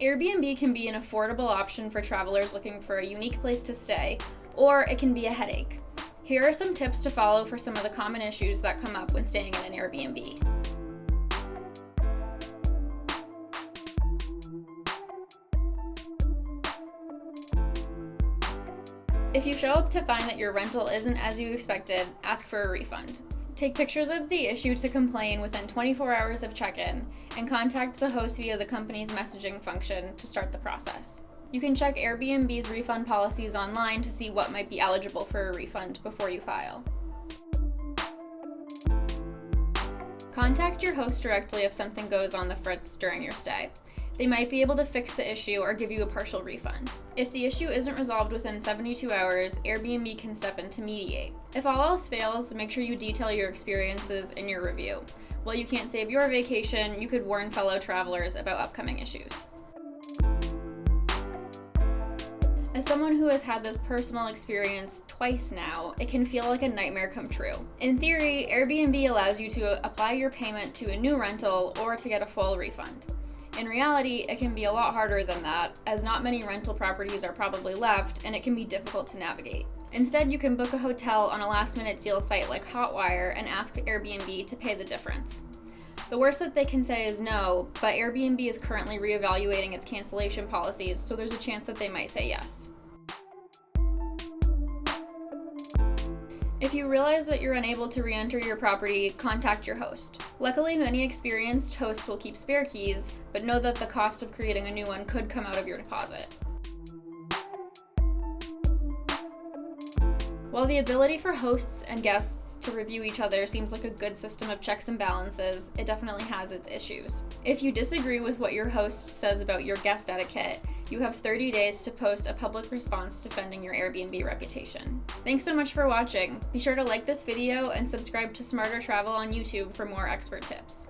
Airbnb can be an affordable option for travelers looking for a unique place to stay, or it can be a headache. Here are some tips to follow for some of the common issues that come up when staying in an Airbnb. If you show up to find that your rental isn't as you expected, ask for a refund. Take pictures of the issue to complain within 24 hours of check-in, and contact the host via the company's messaging function to start the process. You can check Airbnb's refund policies online to see what might be eligible for a refund before you file. Contact your host directly if something goes on the fritz during your stay. They might be able to fix the issue or give you a partial refund. If the issue isn't resolved within 72 hours, Airbnb can step in to mediate. If all else fails, make sure you detail your experiences in your review. While you can't save your vacation, you could warn fellow travelers about upcoming issues. As someone who has had this personal experience twice now, it can feel like a nightmare come true. In theory, Airbnb allows you to apply your payment to a new rental or to get a full refund. In reality, it can be a lot harder than that, as not many rental properties are probably left and it can be difficult to navigate. Instead, you can book a hotel on a last minute deal site like Hotwire and ask Airbnb to pay the difference. The worst that they can say is no, but Airbnb is currently reevaluating its cancellation policies, so there's a chance that they might say yes. If you realize that you're unable to re-enter your property, contact your host. Luckily, many experienced hosts will keep spare keys, but know that the cost of creating a new one could come out of your deposit. While the ability for hosts and guests to review each other seems like a good system of checks and balances, it definitely has its issues. If you disagree with what your host says about your guest etiquette, you have 30 days to post a public response defending your Airbnb reputation. Thanks so much for watching. Be sure to like this video and subscribe to Smarter Travel on YouTube for more expert tips.